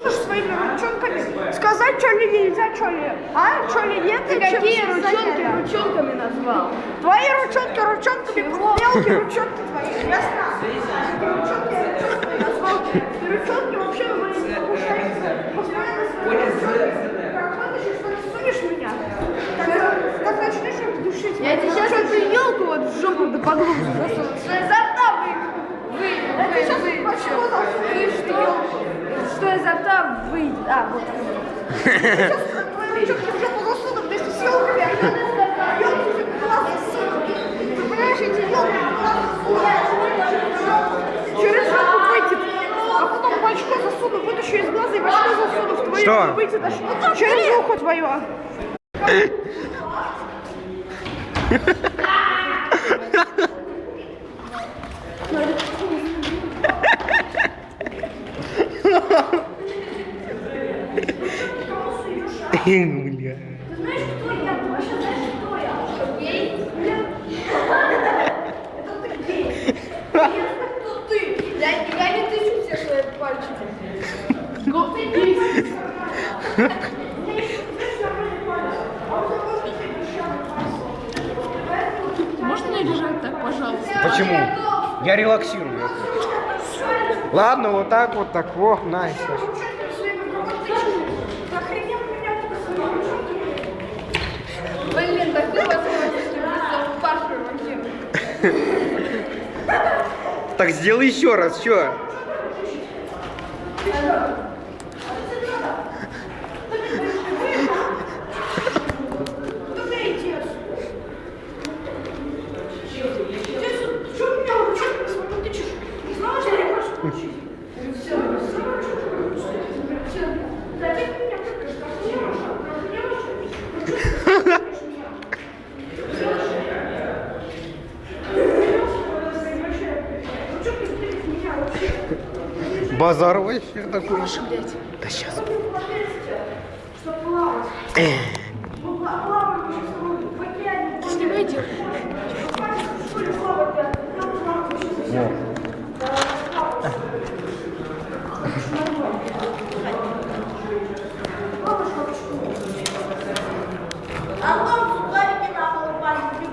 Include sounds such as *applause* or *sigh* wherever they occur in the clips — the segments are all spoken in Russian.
Своими ручонками сказать, что ли нельзя, что ли, а? Что ли нет? Ты какие ручонки ручонками назвал? Твои ручонки ручонками, мелкие ручонки твои, ясно? Ручонки ручонками назвал. Ты ручонки вообще вы душить? Я тебе сейчас эту елку вот в жопу да поглубже засуну. Что изо рта вы... Вы... Я тебе сейчас вы... башку засуну. Вы что? Что изо рта выйдет? А, вот. Твои ручонки в жопу засуну вместе с елками. Елки глаз засуну. Ты понимаешь, эти елки глаз засуну. Через жопу выйдет. А потом в очко засуну, вытащу из глаза и в очко засуну в твою Что? выйдет аж через ухо твое. *laughs* Бля. Я, я не тычу все свои пальчики. Можно не лежать так, пожалуйста? Почему? Я релаксирую. Ладно, вот так вот, так, о, найс. Блин, такой возможности просто Пашу вообще. Так сделай еще раз, что? Базар вообще такой. Да сейчас. Снимай дело.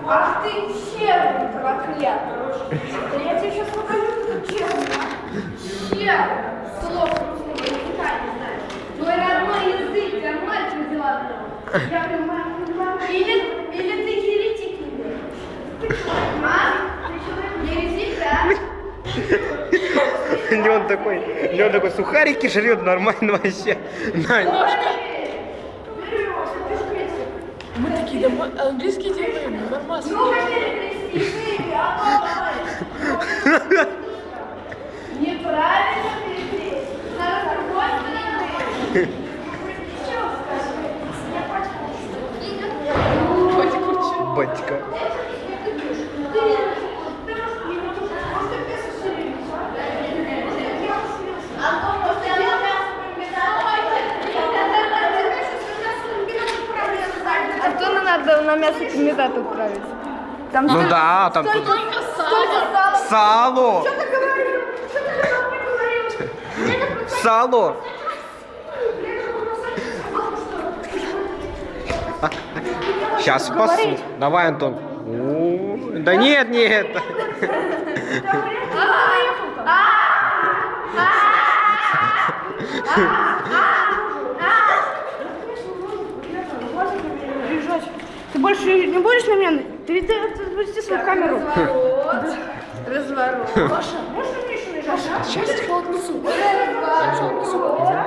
Ах ты черный проклятый. Да я тебе сейчас покажу, как честно. Черный. Слов русского языка не знаешь. Твой родной язык, я мать родила в нем. Я понимаю, понимаю. Или, или ты еретик не? А? Еретик, да? Леон такой, Леон такой сухарики жрет нормально вообще. На. Мы такие дома... английский делаем, нормально. Ну-ка перекрестись, а *laughs* Неправильно перекрестись. Надо с другой стороны. Батька. Антону надо на мясо комбинат отправить. Там Ну да, там тут столько сала. сало. Сало. Сейчас спасу. Давай, Антон. Да нет, нет. Ты больше не будешь на меня? Ты, ты, ты запусти свою камеру. Разворот. Разворот. Паша, можешь мне еще лежать? а? Сейчас суп. Разворот.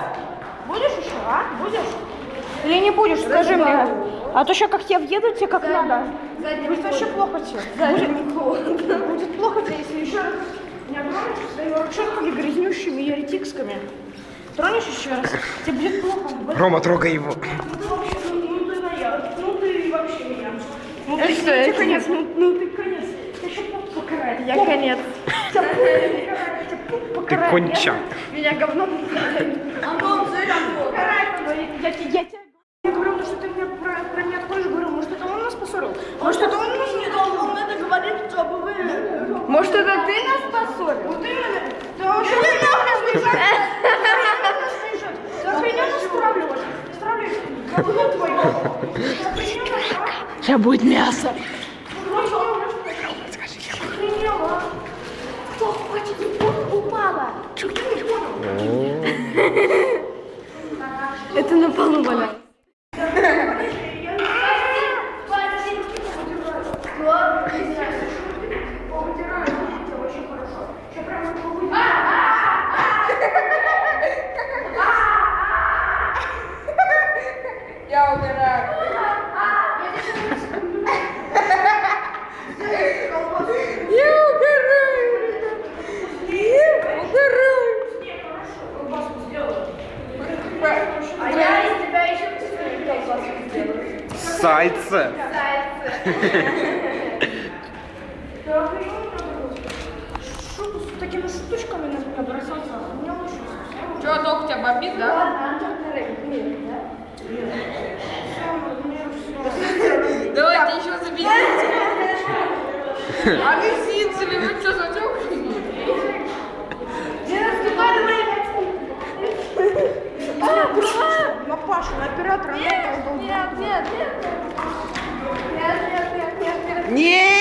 Будешь еще, а? Будешь? Или не будешь? Скажи мне. А то еще как тебя въедут, тебе как надо. Задним Будет вообще плохо тебе. Ходом. Будет плохо тебе, если еще раз не обманешь своими ручонками грязнющими еретикскими. Тронешь еще раз, тебе будет плохо. Будет- Рома, трогай его. Ну ты вообще, ты моя, ты вообще меня. Это ты, что, это конец, ну, ну ты конец. Я еще покарает. Я конец. Ты конча. Меня говном Антон, цель, Антон. Покарай, я тебя... Я говорю, ну что ты мне про, про меня откроешь, говорю, может это он нас поссорил? Может это он нас не дал, он это говорит, чтобы вы... Может это ты нас поссорил? Вот именно. Да а что ты нахрен смешать? За хреню нас стравливаешь. Стравливаешь. Говно твое. Я будет мясо. Это на полу валяется. А я из тебя еще сделаю. Сальце. Что с такими штучками на меня бросался? У меня очень Че, ног тебя бомбит, да? Ладно? Давайте еще заберите. А лисицы, вы что, зачем? На Пашу, на оператора. Нет, нет, нет, нет. Нет, нет, нет, нет, нет. Не!